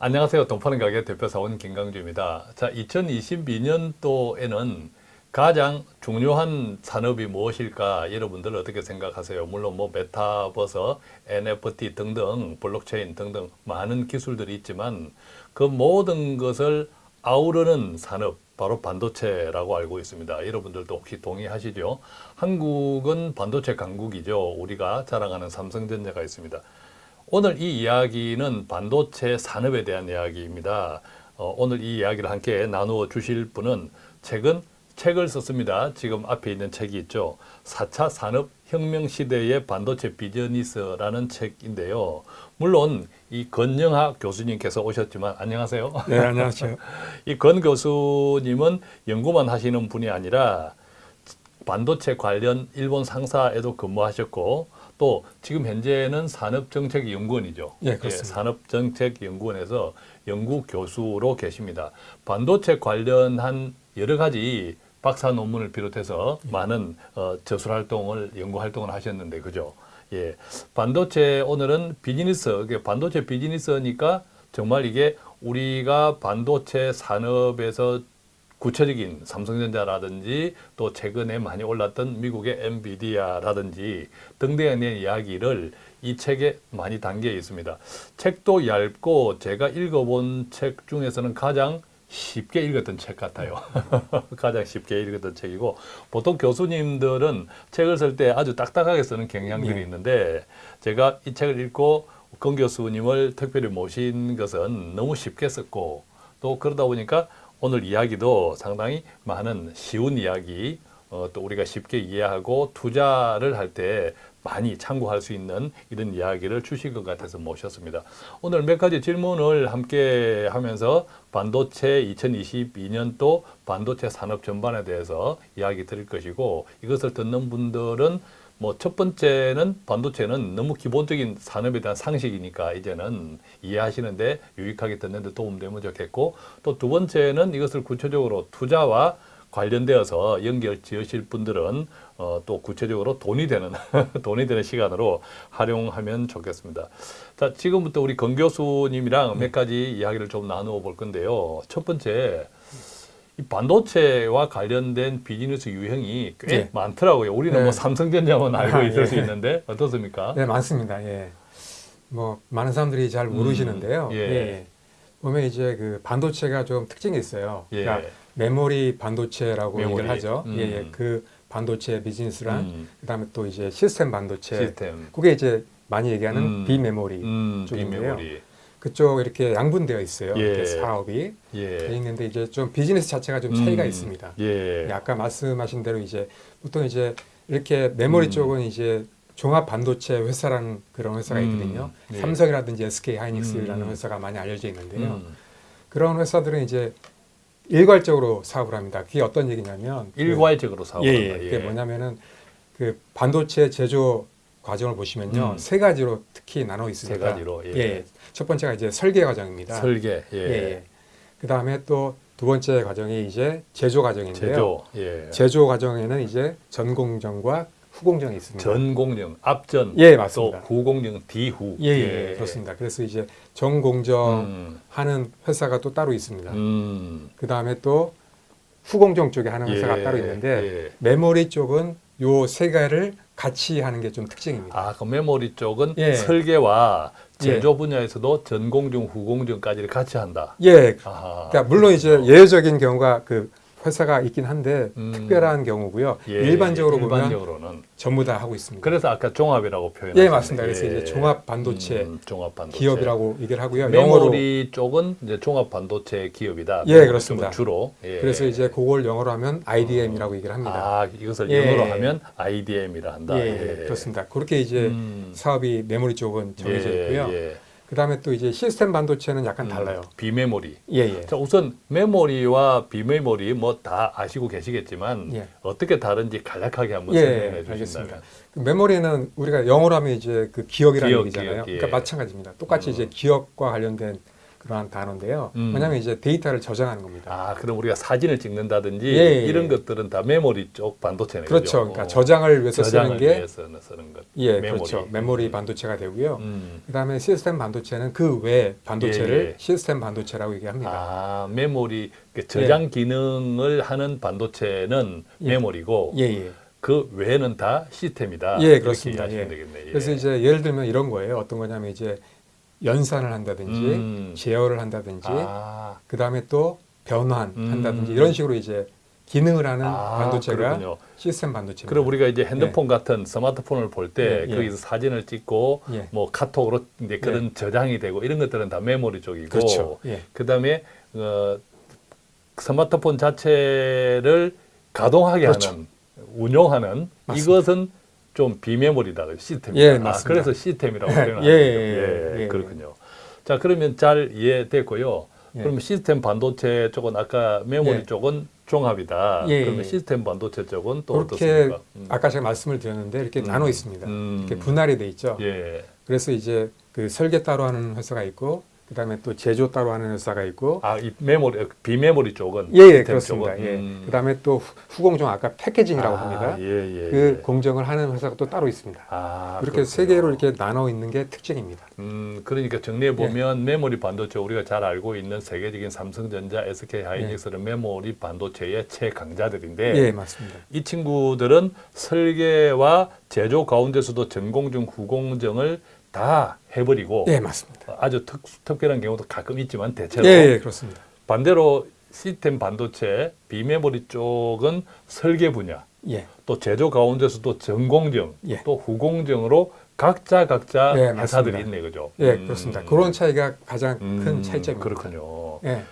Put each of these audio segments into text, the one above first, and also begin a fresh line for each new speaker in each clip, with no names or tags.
안녕하세요. 동파는 가게 대표사원 김강주입니다. 자, 2022년도에는 가장 중요한 산업이 무엇일까 여러분들 어떻게 생각하세요? 물론 뭐 메타버서, NFT 등등 블록체인 등등 많은 기술들이 있지만 그 모든 것을 아우르는 산업 바로 반도체라고 알고 있습니다. 여러분들도 혹시 동의하시죠? 한국은 반도체 강국이죠. 우리가 자랑하는 삼성전자가 있습니다. 오늘 이 이야기는 반도체 산업에 대한 이야기입니다. 어, 오늘 이 이야기를 함께 나누어 주실 분은 최근 책을 썼습니다. 지금 앞에 있는 책이 있죠. 4차 산업혁명 시대의 반도체 비즈니스라는 책인데요. 물론 이 건영학 교수님께서 오셨지만 안녕하세요.
네, 안녕하세요.
이 건 교수님은 연구만 하시는 분이 아니라 반도체 관련 일본 상사에도 근무하셨고 또 지금 현재는 산업정책연구원이죠.
예, 그렇습니다.
예, 산업정책연구원에서 연구 교수로 계십니다. 반도체 관련한 여러 가지 박사 논문을 비롯해서
예.
많은 어, 저술 활동을 연구 활동을 하셨는데 그죠? 예, 반도체 오늘은 비즈니스, 이게 반도체 비즈니스니까 정말 이게 우리가 반도체 산업에서 구체적인 삼성전자라든지 또 최근에 많이 올랐던 미국의 엔비디아라든지 등등의 이야기를 이 책에 많이 담겨 있습니다. 책도 얇고 제가 읽어본 책 중에서는 가장 쉽게 읽었던 책 같아요. 가장 쉽게 읽었던 책이고 보통 교수님들은 책을 쓸 때 아주 딱딱하게 쓰는 경향들이
네.
있는데 제가 이 책을 읽고 권 교수님을 특별히 모신 것은 너무 쉽게 썼고 또 그러다 보니까 오늘 이야기도 상당히 많은 쉬운 이야기 어, 또 우리가 쉽게 이해하고 투자를 할 때 많이 참고할 수 있는 이런 이야기를 주실 것 같아서 모셨습니다. 오늘 몇 가지 질문을 함께 하면서 반도체 2022년도 반도체 산업 전반에 대해서 이야기 드릴 것이고 이것을 듣는 분들은 뭐 첫 번째는 반도체는 너무 기본적인 산업에 대한 상식이니까 이제는 이해하시는데 유익하게 듣는데 도움되면 좋겠고 또 두 번째는 이것을 구체적으로 투자와 관련되어서 연결 지으실 분들은 어, 또 구체적으로 돈이 되는 돈이 되는 시간으로 활용하면 좋겠습니다. 자 지금부터 우리 권 교수님이랑 몇 가지 이야기를 좀 나누어 볼 건데요. 첫 번째 이 반도체와 관련된 비즈니스 유형이 꽤
네.
많더라고요. 우리는
네.
뭐 삼성전자만 알고
아,
있을
예.
수 있는데 어떻습니까?
네, 많습니다. 예. 뭐 많은 사람들이 잘 모르시는데요.
예.
예. 보면 이제 그 반도체가 좀 특징이 있어요.
예.
그러니까 메모리 반도체라고
메모리.
얘기를 하죠.
음.
예, 예. 그 반도체 비즈니스랑
음,
그다음에 또 이제 시스템 반도체.
시스템,
그게 이제 많이 얘기하는
음.
비메모리.
음,
쪽인데요.
비메모리,
그쪽 이렇게 양분되어 있어요.
예.
이렇게 사업이
예,
돼 있는데 이제 좀 비즈니스 자체가 좀 차이가
음,
있습니다.
예,
예, 아까 말씀하신 대로 이제 보통 이제 이렇게 메모리
음.
쪽은 이제 종합 반도체 회사라는 그런 회사가
음,
있거든요.
예.
삼성이라든지 SK 하이닉스라는
음.
회사가 많이 알려져 있는데요.
음,
그런 회사들은 이제 일괄적으로 사업을 합니다. 그게 어떤 얘기냐면 그-
일괄적으로
예,
사업한다.
예. 그게 뭐냐면은 그 반도체 제조 과정을 보시면요
음.
세 가지로 특히 나눠 있습니다.
세 가지로, 예.
예. 첫 번째가 이제 설계 과정입니다.
설계, 예,
예. 예. 그 다음에 또 두 번째 과정이 이제 제조 과정인데요.
제조, 예,
제조 과정에는 이제 전공정과 후공정이 있습니다.
전공령, 앞전,
예, 맞습니다.
또 후공령, 뒤후,
예, 예, 그렇습니다. 그래서 이제 전공정
음,
하는 회사가 또 따로 있습니다.
음,
그 다음에 또 후공정 쪽에 하는 회사가
예,
따로 있는데
예.
메모리 쪽은 요세 개를 같이 하는 게 좀 특징입니다.
아, 그 메모리 쪽은
예.
설계와 제조 분야에서도 전공정, 후공정까지를 같이 한다.
예,
아하.
그러니까 물론 이제 예외적인 경우가 그 회사가 있긴 한데
음.
특별한 경우고요.
예,
일반적으로 보면
일반적으로는
전부 다 하고 있습니다.
그래서 아까 종합이라고 표현하셨네요.
예, 맞습니다. 그래서 이제 종합 반도체
음, 종합 반도체
기업이라고 얘기를 하고요. 영어로
메모리 쪽은 이제 종합 반도체 기업이다.
예,
메모리
그렇습니다.
쪽은 주로. 예.
그래서 이제 그걸 영어로 하면 IDM이라고 얘기를 합니다.
아 이것을
예.
영어로 하면 IDM이라 한다.
예, 예, 그렇습니다. 그렇게 이제
음.
사업이 메모리 쪽은 정해져
예,
있고요.
예.
그다음에 또 이제 시스템 반도체는 약간 달라요.
음, 비메모리.
예, 예.
자 우선 메모리와 비메모리 뭐 다 아시고 계시겠지만
예.
어떻게 다른지 간략하게 한번
예,
설명해. 주신다면.
그 메모리는 우리가 영어로 하면 이제 그 기억이라는
기억,
얘기잖아요.
기억, 예.
그러니까 마찬가지입니다. 똑같이
음.
이제 기억과 관련된 그러한 단어인데요.
음.
뭐냐면 이제 데이터를 저장하는 겁니다.
아, 그럼 우리가 사진을 찍는다든지
예, 예,
이런
예.
것들은 다 메모리 쪽 반도체네.
그렇죠. 그러니까 저장을 위해서
저장을
쓰는 게
위해서 쓰는 것.
예,
메모리.
그렇죠. 메모리 반도체가 되고요.
음.
그다음에 시스템 반도체는 그 외 반도체를
예, 예.
시스템 반도체라고 얘기합니다.
아, 메모리 그 저장 기능을 하는 반도체는
예.
메모리고
예, 예.
그 외에는 다 시스템이다.
예, 그렇습니다. 예.
되겠네. 예.
그래서 이제 예를 들면 이런 거예요. 어떤 거냐면 이제 연산을 한다든지
음.
제어를 한다든지
아,
그 다음에 또 변환
음.
한다든지 이런 식으로 이제 기능을 하는
아,
반도체가
그렇군요.
시스템 반도체입니다.
그럼 우리가 이제 핸드폰 같은 스마트폰을 볼때
예, 예.
거기서 사진을 찍고
예.
뭐 카톡으로 이제 그런 저장이 되고 이런 것들은 다 메모리 쪽이고
그렇죠. 예.
그다음에 어, 스마트폰 자체를 가동하게
그렇죠.
하는 운용하는
맞습니다.
이것은 좀 비메모리다 시스템이다.
예,
아. 그래서 시스템이라고
예,
표현하는
예,
거죠.
예, 예.
그렇군요. 자 그러면 잘 이해됐고요.
예.
그러면 시스템 반도체 쪽은 아까 메모리
예.
쪽은 종합이다.
예,
그러면
예.
시스템 반도체 쪽은 또 어떻습니까? 음.
아까 제가 말씀을 드렸는데 이렇게
음.
나눠 있습니다.
음.
이렇게 분할이 돼 있죠.
예.
그래서 이제 그 설계 따로 하는 회사가 있고 그 다음에 또 제조 따로 하는 회사가 있고
아, 이 메모리 비메모리 쪽은
예, 예 그렇습니다.
쪽은?
예.
음.
그다음에 또 후- 후공정 아까 패키징이라고
아,
합니다.
예, 예,
그
예.
공정을 하는 회사가 또 따로 있습니다.
아,
이렇게 세. 개로 이렇게 나눠 있는 게 특징입니다.
음, 그러니까 정리해 보면 메모리 반도체 우리가 잘 알고 있는 세계적인 삼성전자, SK 하이닉스는 메모리 반도체의 최강자들인데
예, 맞습니다.
이 친구들은 설계와 제조 가운데서도 전공정, 후공정을 다 해버리고
예, 맞습니다.
아주 특, 특별한 경우도 가끔 있지만 대체로
예, 예, 그렇습니다.
반대로 시스템 반도체, 비메모리 쪽은 설계 분야,
예,
또 제조 가운데서도 전공정,
예.
또 후공정으로 각자 각자
예,
회사들이. 있네, 그죠?
예,
음.
그렇습니다. 그런 차이가 가장
음,
큰 차이점입니다.
그렇군요.
예,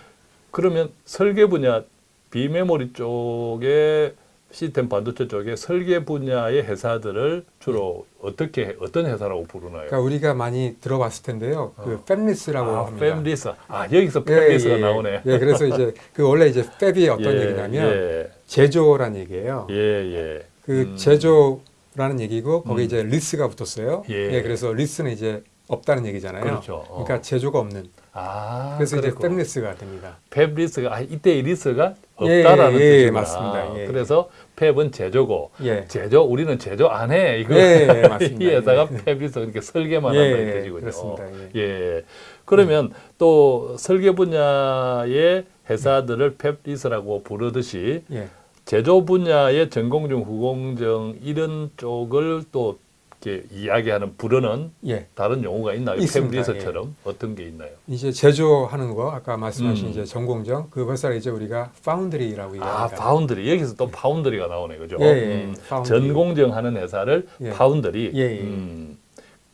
그러면 설계 분야, 비메모리 쪽에 시스템 반도체 쪽에 설계 분야의 회사들을 주로 어떻게 어떤 회사라고 부르나요?
그러니까 우리가 많이 들어봤을 텐데요. 그
어.
fabless라고
아,
합니다.
팹리스. 아, 여기서
예,
fabless가
예,
나오네.
예, 그래서 이제 그 원래 이제 fab이 어떤
예,
얘기냐면
예,
제조란 얘기예요.
예, 예.
그
음.
제조라는 얘기고 거기
음.
이제 less가 붙었어요.
예.
예. 그래서 less는 이제 없다는 얘기잖아요.
그렇죠. 어.
그러니까 제조가 없는.
아,
그래서 이제
그랬구나.
fabless가 됩니다.
fabless가 아, 이때 이 less가
예,
없다라는
예, 예,
뜻이구나.
맞습니다. 예.
그래서 팹은 제조고
예.
제조 우리는 제조 안 해. 이거
예, 예, 맞습니다.
이 회사가
예.
팹리스 이렇게 설계만
예,
한다는
예,
뜻이군요.
그렇습니다. 예.
예. 그러면 또 설계 분야의 회사들을 팹리스라고 부르듯이
예.
제조 분야의 전공정, 후공정 이런 쪽을 또 이렇게 이야기하는 부르는
예.
다른 용어가 있나요?
있습니다.
팹리스처럼 어떤 게 있나요?
이제 제조하는 거 아까 말씀하신
음.
이제 전공정 그 회사를 이제 우리가 foundry라고
아,
얘기합니다.
파운드리. 여기서 또 foundry가 나오네. 그죠?
예, 예,
음. 전공정 하는 회사를
예.
파운드리.
예, 예.
음.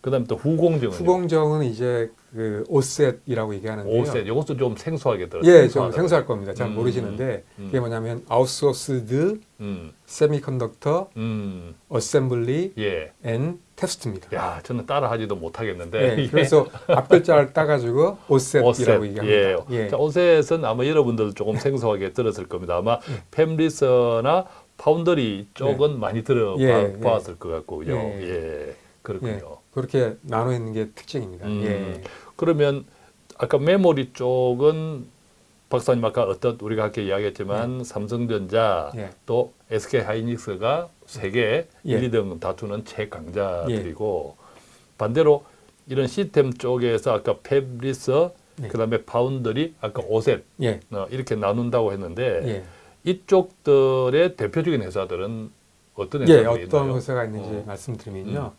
그다음에 또 후공정은
후공정은 이제 그 OSAT이라고 얘기하는데요.
OSAT. 이것도 좀 생소하게 들어요.
예, 좀 생소할 겁니다. 잘
음,
모르시는데
음.
그게 뭐냐면 outsourced
음.
semiconductor
음.
assembly
예.
and test입니다.
야, 저는 따라하지도 못하겠는데.
예, 그래서 앞글자를 따가지고 오셋이라고
오셋.
얘기합니다.
예.
예.
자, 오셋은 아마 여러분들 조금 생소하게 들었을 겁니다. 아마
예.
팸리서나 파운더리 쪽은 많이
예,
들어봤을
예.
것 같고요.
예.
예. 그렇군요.
예, 그렇게 나눠 있는 게 특징입니다.
음.
예.
그러면 아까 메모리 쪽은 박사님 아까 어떤 우리가 아까 이야기했지만 삼성전자
예.
또 SK 하이닉스가 세계
예.
1, 2등 다투는 최강자들이고 반대로 이런 시스템 쪽에서 아까 팹리서
예.
그다음에 파운드리 아까 오셋
예.
어, 이렇게 나눈다고 했는데
예.
이쪽들의 대표적인 회사들은 어떤
예,
회사들이
어떤
있나요?
회사가 있는지
어.
말씀드리면요.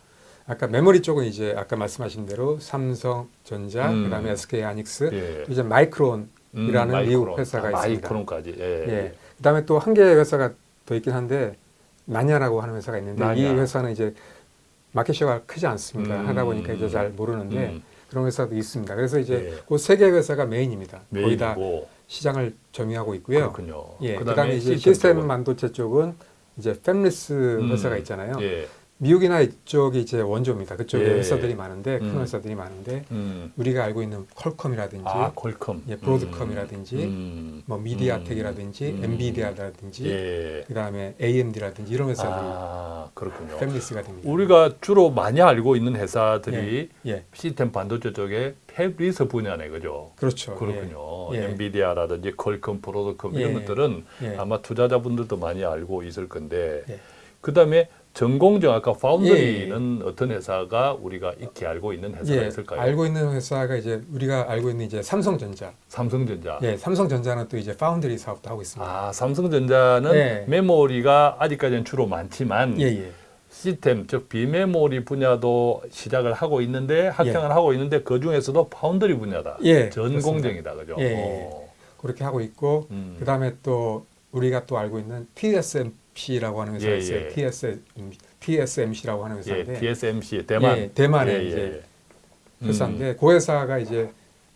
아까 메모리 쪽은 이제 아까 말씀하신 대로 삼성전자,
음.
그다음에 SK 하이닉스,
예.
이제 마이크론이라는
음,
미국
마이크론.
회사가
아,
있습니다.
마이크론까지. 예.
예. 그다음에 또 한 개의 회사가 더 있긴 한데 나냐라고 하는 회사가 있는데 이
나냐.
회사는 이제 마켓시가 크지 않습니다.
음.
하다 보니까 이제 잘 모르는데
음.
그런 회사도 있습니다. 그래서 이제
예.
그 세 개 회사가 main입니다. 거의 다
main이고
시장을 점유하고 있고요.
그렇군요.
예.
그다음에
그다음에 이제
시스템 쪽은?
반도체 쪽은 이제 팹리스
음.
회사가 있잖아요.
예.
미국이나 이쪽이 이제 원조입니다. 그쪽에
예.
회사들이 많은데 큰
음.
회사들이 많은데
음.
우리가 알고 있는 퀄컴이라든지
아, 퀄컴.
예, 브로드컴이라든지
음.
뭐 미디아텍이라든지
음.
엔비디아라든지
예.
그다음에 AMD라든지 이런 회사들이
아, 그렇군요.
fabless가 됩니다.
우리가 주로 많이 알고 있는 회사들이
예,
시스템 반도체 쪽에 팹리스 분야네, 그죠?
그렇죠.
그렇군요.
예.
엔비디아라든지 퀄컴, 브로드컴 이런
예.
것들은
예.
아마 투자자분들도 많이 알고 있을 건데
예.
그 다음에 전공정 아까 foundry는 어떤 회사가 우리가 익히 알고 있는 회사가
예,
있을까요?
알고 있는 회사가 이제 우리가 알고 있는 이제 삼성전자.
삼성전자.
예, 삼성전자는 또 이제 파운드리 사업도 하고 있습니다.
아, 삼성전자는
예.
메모리가 아직까지는 주로 많지만
예, 예.
시스템 즉 비메모리 분야도 시작을 하고 있는데 확장을
예.
하고 있는데 그 중에서도 파운드리 분야다.
예,
전공정이다, 그죠?
예, 예.
어.
그렇게 하고 있고
음.
그 다음에 또 우리가 또 알고 있는 TSMC라고 하는 회사가
예,
있어요.
예.
TS, TSMC라고 하는
예,
회사인데
TSMC 대만.
예, 대만의
예,
이제
음.
회사인데 그 회사가 이제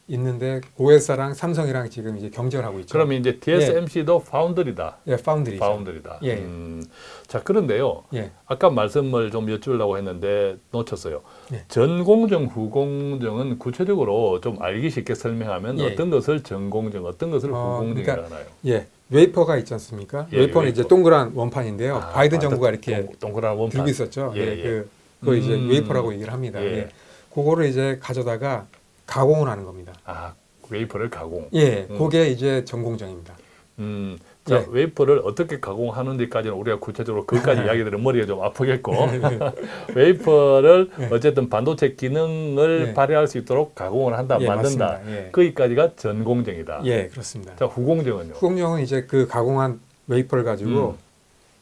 있는데 그 회사랑 삼성이랑 지금 이제 경쟁을 하고 있죠.
그러면 이제 TSMC도 foundry다.
예, foundry죠.
foundry다.
예.
음. 자, 그런데요.
예,
아까 말씀을 좀 여쭈려고 했는데 놓쳤어요.
예.
전공정, 후공정은 구체적으로 좀 알기 쉽게 설명하면
예.
어떤 것을 전공정, 어떤 것을
어,
후공정이라
그러니까
하나요?
예, 웨이퍼가 있지 않습니까?
예,
웨이퍼는
웨이퍼.
이제 동그란 원판인데요.
아,
바이든
아,
정부가
동-
이렇게
동- 동그란 원판.
들고 있었죠.
예,
예,
예.
그, 그거 이제
음.
웨이퍼라고 얘기를 합니다.
예.
예. 그거를 이제 가져다가 가공을 하는 겁니다.
아, 웨이퍼를 가공.
예,
음.
그게 이제 전공정입니다.
음, 자,
예.
웨이퍼를 어떻게 가공하는지까지는 우리가 구체적으로 그까지 이야기들은 머리가 좀 아프겠고 웨이퍼를
예.
어쨌든 반도체 기능을
예.
발휘할 수 있도록 가공을 한다,
예,
만든다.
예.
거기까지가 전공정이다.
예, 그렇습니다.
자, 후공정은요?
후공정은 이제 그 가공한 웨이퍼를 가지고
음.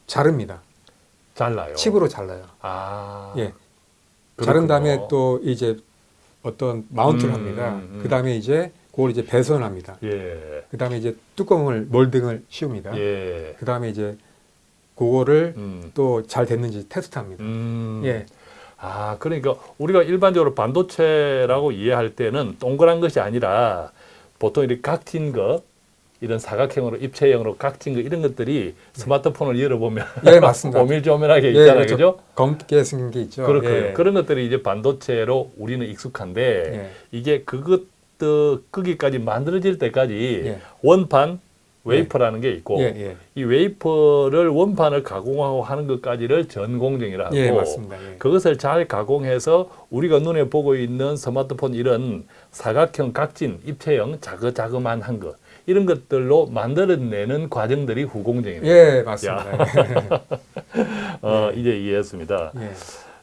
자릅니다.
잘라요.
칩으로 잘라요.
아.
예. 자른
그렇군요.
다음에 또 이제 어떤 마운트를
음,
합니다.
음.
그 다음에 이제 그걸 이제 배선을 합니다.
예.
그 다음에 이제 뚜껑을 몰딩을 씌웁니다.
예.
그 다음에 이제 그거를
음.
또잘 됐는지 테스트합니다.
음.
예,
아, 그러니까 우리가 일반적으로 반도체라고 이해할 때는 동그란 것이 아니라 보통 이렇게 각진 거 이런 사각형으로 입체형으로 각진 거 이런 것들이 스마트폰을 열어보면
예 맞습니다.
오밀조밀하게
예,
있잖아요,
그렇죠.
그죠?
검게 생긴 게 있죠.
그렇고
예.
그런 것들이 이제 반도체로 우리는 익숙한데
예.
이게 그것 거기까지 만들어질 때까지
예.
원판 웨이퍼라는 게 있고
예, 예.
이 웨이퍼를 원판을 가공하고 하는 것까지를 전공정이라 하고
예, 맞습니다. 예.
그것을 잘 가공해서 우리가 눈에 보고 있는 스마트폰 이런 사각형 각진 입체형 자그자그만 한 것 이런 것들로 만들어내는 과정들이 후공정입니다.
예, 맞습니다.
어, 이제 이해했습니다.
예.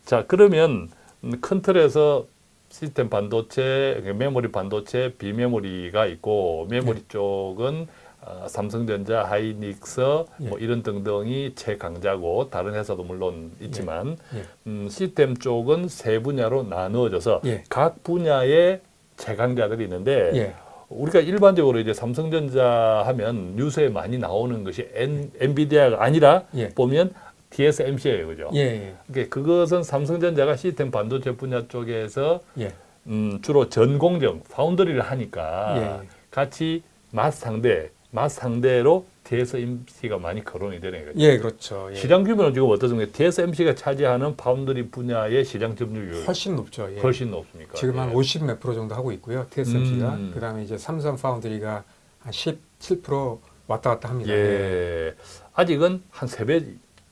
자 그러면 음, 큰 틀에서 시스템 반도체, 그러니까 메모리 반도체, 비메모리가 있고 메모리 쪽은 어, 삼성전자, 하이닉스 뭐
예.
이런 등등이 최강자고 다른 회사도 물론 있지만
예.
음, 시스템 쪽은 세 분야로 나누어져서
예.
각 분야의 최강자들이 있는데
예.
우리가 일반적으로 이제 삼성전자 하면 뉴스에 많이 나오는 것이 엔, 엔비디아가 아니라
예.
보면 TSMC예요, 그죠?
예. 예.
그러니까 그것은 삼성전자가 시스템 반도체 분야 쪽에서
예.
음, 주로 전공정 foundry를 하니까
예.
같이 맞상대 맞상대로 TSMC가 많이 거론이 되는 거죠.
예, 그렇죠. 예.
시장 규모는 지금 어떻습니까? TSMC가 차지하는 파운드리 분야의 시장 점유율
훨씬 높죠. 예.
훨씬 높습니까?
지금 한
예.
50 몇 프로 정도 하고 있고요. TSMC가.
음.
그다음에 이제 삼성 foundry가 한 17% 왔다 갔다 합니다.
예. 아직은 한 세 배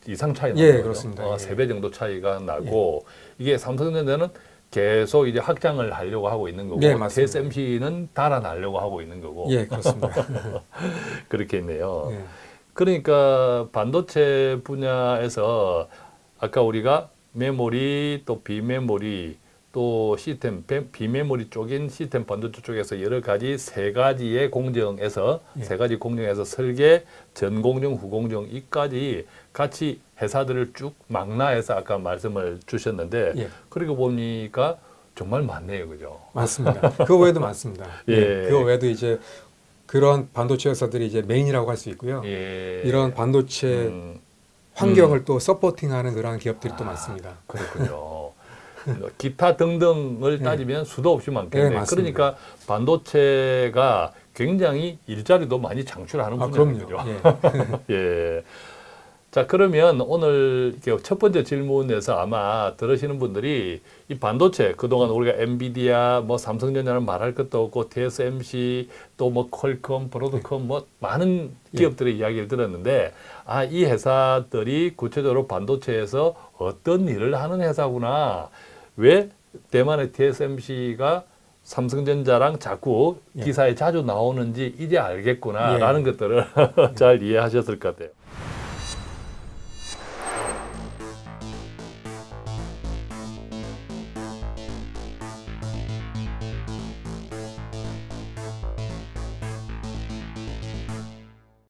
이상 차이 나요.
예, 그렇습니다.
어,
예.
세배 정도 차이가 나고 이게 삼성전자는 계속 이제 확장을 하려고 하고 있는 거고
네.
TSMC는 달아나려고 하고 있는 거고
예, 그렇습니다.
그렇게 있네요.
예.
그러니까 반도체 분야에서 아까 우리가 메모리 또 비메모리 또 시스템 비- 비메모리 쪽인 시스템 반도체 쪽에서 여러 가지 세 가지의 공정에서
예.
세 가지 공정에서 설계 전공정 후공정 이까지 같이 회사들을 쭉 망라해서 아까 말씀을 주셨는데
예.
그리고 보니까 정말 많네요 그죠
맞습니다. 그 외에도 많습니다.
예.
예. 그 외에도 이제 그런 반도체 회사들이 이제 메인이라고 할 수 있고요.
예.
이런 반도체
음,
환경을 또 서포팅하는 그런 기업들이 또
아,
많습니다.
그렇군요. 기타 등등을
예.
따지면 수도 없이 많겠네요.
예.
그러니까 반도체가 굉장히 일자리도 많이 창출하는
아,
분야죠.
그럼요. 예.
예. 자 그러면 오늘 첫 번째 질문에서 아마 들으시는 분들이 이 반도체 그동안 우리가 엔비디아 뭐 삼성전자는 말할 것도 없고 TSMC 또 뭐 퀄컴, 브로드컴 뭐 많은 기업들의 이야기를 들었는데 아 이 회사들이 구체적으로 반도체에서 어떤 일을 하는 회사구나 왜 대만의 TSMC가 삼성전자랑 자꾸
예.
기사에 자주 나오는지 이제 알겠구나라는 것들을 잘 이해하셨을 것 같아요.